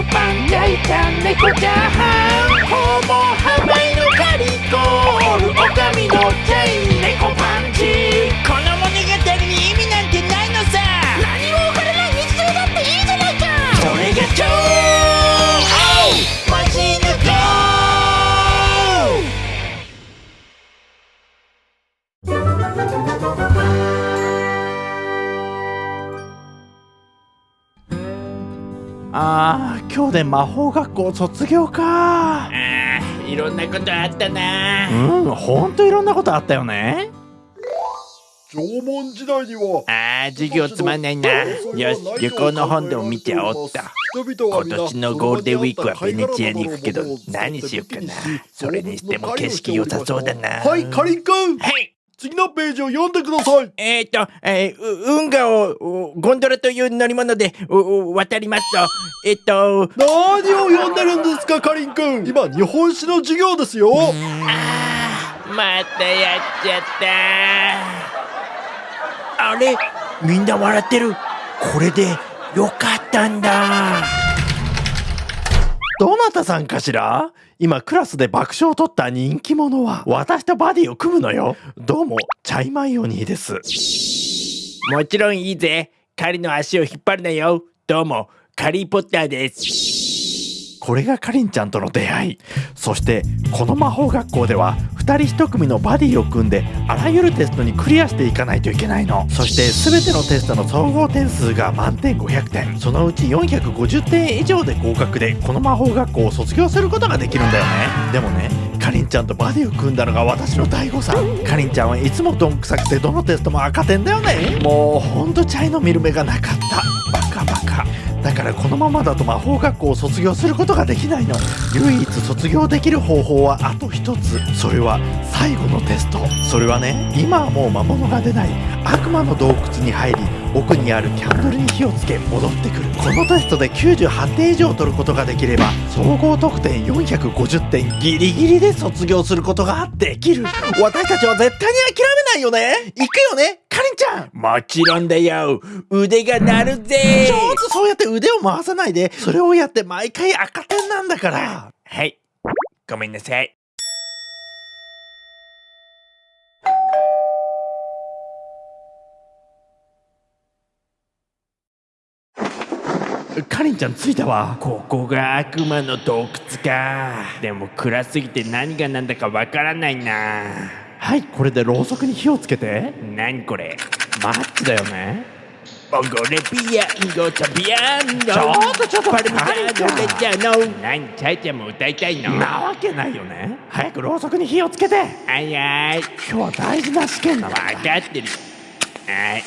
食パン焼いた猫チャーハンのカリコールオカミのチェイン猫パンチ。この物語に意味なんてないのさ。何もらない日常だっていいじゃないか。それが超マジヌコあー今日で魔法学校卒業か。あーいろんなことあったな。うんほんといろんなことあったよね。縄文時代にはあー授業つまんないな。よし旅行の本でも見ておった。今年のゴールデンウィークはベネチアに行くけど何しようかな。それにしても景色良さそうだな。はいかりんくん。はい次のページを読んでください。えっ、ー、と、えー、う運河をうゴンドラという乗り物で渡りますと。えっ、と何を読んでるんですかかりんくん。今日本史の授業ですよ。あーまたやっちゃった。あれみんな笑ってる。これでよかったんだどなたさんかしら？今クラスで爆笑を取った人気者は。私とバディを組むのよ。どうもチャイマイオニーです。もちろんいいぜ。彼の足を引っ張るなよ。どうもカリー・ポッターです。これがかりんちゃんとの出会い。そしてこの魔法学校では2人1組のバディを組んであらゆるテストにクリアしていかないといけないの。そして全てのテストの総合点数が満点500点。そのうち450点以上で合格でこの魔法学校を卒業することができるんだよね。でもねかりんちゃんとバディを組んだのが私の大誤算かりんちゃんはいつもどんくさくてどのテストも赤点だよね。もうほんとチャイの見る目がなかった。バカバカ。だからこのままだと魔法学校を卒業することができないの。唯一卒業できる方法はあと一つ。それは最後のテスト。それはね今はもう魔物が出ない。悪魔の洞窟に入り奥にあるキャンドルに火をつけ戻ってくる。このテストで98点以上取ることができれば総合得点450点ギリギリで卒業することができる。私たちは絶対に諦めないよね。行くよね。かりんちゃん。もちろんだよ。腕が鳴るぜ。ちょっとそうやって腕を回さないでそれをやって毎回赤点なんだから。はい。ごめんなさい。かりんちゃん着いたわ。ここが悪魔の洞窟か。でも暗すぎて何が何だかわからないなはいこれでろうそくに火をつけて。何これ？マッチだよね。オゴレビアン。ゴトビアンドちょっとちょっとパルミジャーノレジャーノ何チャイちゃんも歌いたいのなわけないよね早くろうそくに火をつけてはいはい今日は大事な試験なのわかってるはい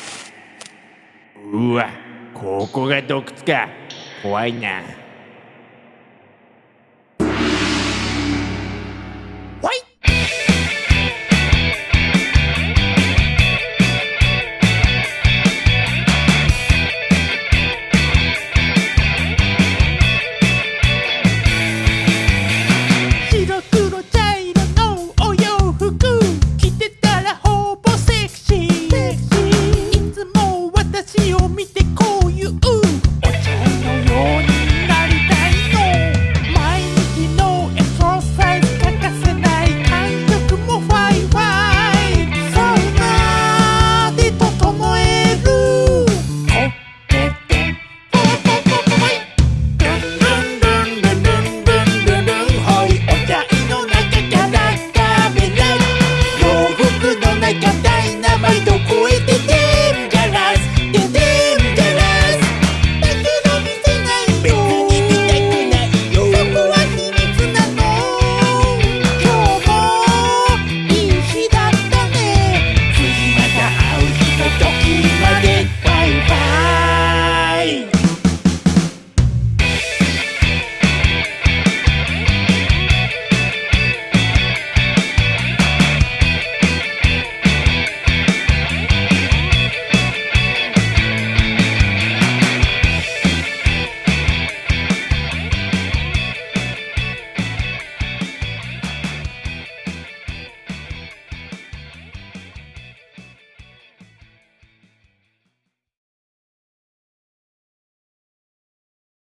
うわここが洞窟か怖いななダイナマイト超えて